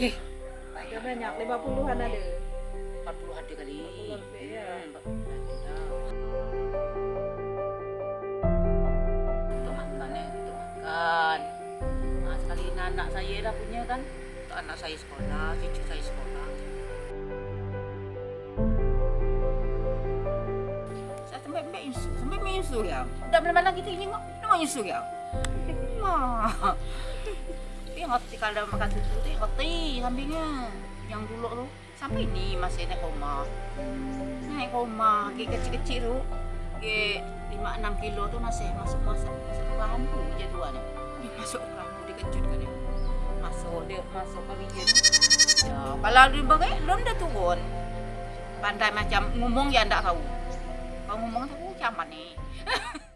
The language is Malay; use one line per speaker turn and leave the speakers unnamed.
banyak 50-an ada
40 ada kali.
40 lebih, ya.
Hmm, 40 ada. Untuk makan eh, untuk makan. Nah, sekali anak saya dah punya kan. Untuk anak saya sekolah, cucu saya sekolah. Saya sampai ambil insu, sampai ambil insu ya. Dah mana-mana kita ini mak, nama insu ya. Mah. Tapi hati kalau makan susu tu hati sampingnya. Yang dulu tu sampai ni masih naik koma. Naik koma, ke kecil-kecil tu. Ke 5-6 kilo tu masih masuk masuk masuk ke lampu je tu ada. Dia masuk ke lampu dia kejut kan dia. Masuk dia masuk ke bijen. Ya, kalau dia bagai belum dah turun. Pandai macam ngomong ya ndak tahu. Kalau ngomong tu macam mana ni?